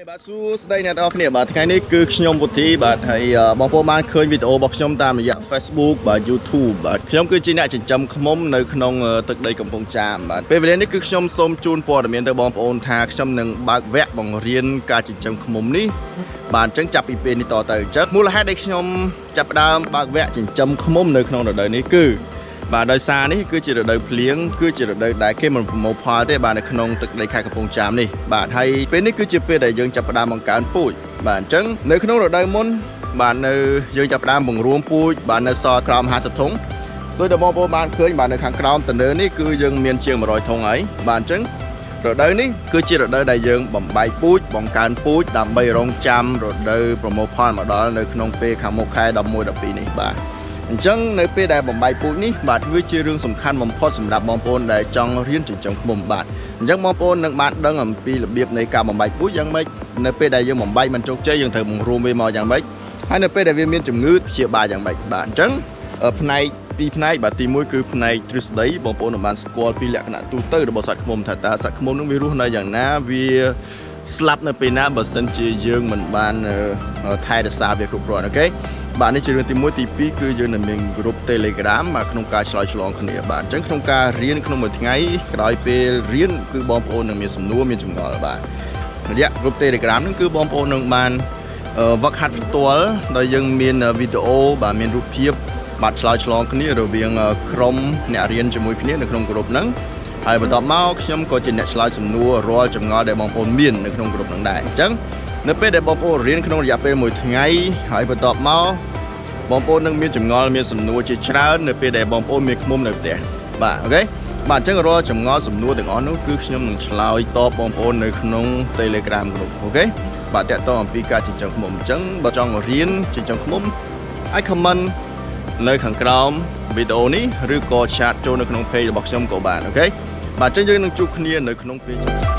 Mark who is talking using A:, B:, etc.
A: េបាទសួស្តីអ្នកទាំងអស់គ្នាបាទថ្ងៃនេះគឺខ្ញុំពុទ្ធីបាទហើយអឺបងប្អូនបានឃើញវីដេអូរបស់ខ្ញុំតាមរយៈ Facebook បាទ YouTube បាទខ្ញុំគឺជាអ្នកចិញ្ចឹមឃ្មុំនៅក្នុងអឺទឹកដីកំពង់ចាមបាទពេលវេលានេះគឺខ្ញុំសូមជូនព័ត៌មានទៅបងប្អូនថាខ្ញុំនឹងបើកវគ្គបង្រៀនការចិញ្ចឹមឃ្មុំនេះបាទអញ្ចឹងចាប់ពីពេលនេះតទៅអញ្ចឹងមូលហេតុដែលខ្ញុំចាប់ផ្ដើមបើកវគ្គចិញ្ចឹមឃ្មុំនៅក្នុងរដូវនេះគឺ បាទដោយសារនេះគឺជារដូវភ្លៀងគឺជារដូវដែលគេមិនប្រមូលផលទេបាទនៅក្នុងទឹកដីខេត្តកំពង់ចាមនេះបាទហើយពេលនេះគឺជាពេលដែលយើងចាប់ផ្ដើមបង្កើនពូជបាទអញ្ចឹងនៅក្នុងរដូវមុនបាទនៅយើងចាប់ផ្ដើមបង្រួមពូជបាទនៅសល់ក្រោម50ធុងដោយដែលបងប្អូនបានឃើញបាទនៅខាងក្រោមតនើនេះគឺយើងមានជាង100ធុងហើយបាទអញ្ចឹងរដូវនេះគឺជារដូវដែលយើងបំបែកពូជបង្កើនពូជដើម្បីរងចាំរដូវប្រមូលផលមកដល់នៅក្នុងពេលខាងមុខខែ11 12នេះបាទ អញ្ចឹងនៅពេលដែលបំបែកពូជនេះបាទវាជារឿងសំខាន់បំផុតសម្រាប់បងប្អូនដែលចង់រៀនចិញ្ចឹមឃ្មុំបាទអញ្ចឹងបងប្អូននឹងបានដឹងអំពីរបៀបនៃការបំបែកពូជយ៉ាងម៉េចនៅពេលដែលយើងបំបែកមិនជោគជ័យយើងត្រូវបង្រួមវាមកយ៉ាងម៉េចហើយនៅពេលដែលវាមានជំងឺព្យាបាលយ៉ាងម៉េចបាទអញ្ចឹងអឺផ្នែកពីរផ្នែកបាទទី1គឺផ្នែកទ្រឹស្ដីបងប្អូននឹងបានស្គាល់ពីលក្ខណៈទូទៅរបស់សត្វឃ្មុំថាតើសត្វឃ្មុំនឹងវារស់នៅយ៉ាងណាវាស្លាប់នៅពេលណាបើសិនជាយើងមិនបានអឺថែរក្សាវាគ្រប់គ្រាន់អូខេ បាទនេះជារឿងទី1ទី2គឺយើងនឹងមានក្រុម Telegram បាទក្នុងការឆ្លើយឆ្លងគ្នាបាទអញ្ចឹងក្នុងការរៀនក្នុងមួយថ្ងៃក្រោយពេលរៀនគឺបងប្អូននឹងមានសំណួរមានចម្ងល់បាទរយៈក្រុម Telegram ហ្នឹងគឺបងប្អូននឹងបានអឺវឹកហាត់ផ្ទាល់ដោយយើងមានវីដេអូបាទមានរូបភាពបាទឆ្លើយឆ្លងគ្នារវាងក្រុមអ្នករៀនជាមួយគ្នានៅក្នុងក្រុមហ្នឹងហើយបន្ទាប់មកខ្ញុំក៏ជាអ្នកឆ្លើយសំណួររាល់ចម្ងល់ដែលបងប្អូនមាននៅក្នុងក្រុមហ្នឹងដែរអញ្ចឹងនៅពេលដែលបងប្អូនរៀនក្នុងរយៈពេល1ថ្ងៃហើយបន្ទាប់មក បងប្អូននឹងមានចម្ងល់មានសំណួរជាច្រើននៅពេលដែលបងប្អូនមានឃ្មុំនៅផ្ទះបាទ okay បាទអញ្ចឹងរាល់ចម្ងល់សំណួរទាំងអស់នោះគឺខ្ញុំនឹងឆ្លើយតបបងប្អូននៅក្នុង Telegram group អូខេបាទតកតងអំពីការចិញ្ចឹមឃ្មុំអញ្ចឹងបើចង់រៀនចិញ្ចឹមឃ្មុំអាច comment នៅខាងក្រោមវីដេអូនេះឬក៏ chat ចូលនៅក្នុង page របស់ខ្ញុំក៏បាន okay បាទអញ្ចឹងយើងនឹងជួបគ្នានៅក្នុង page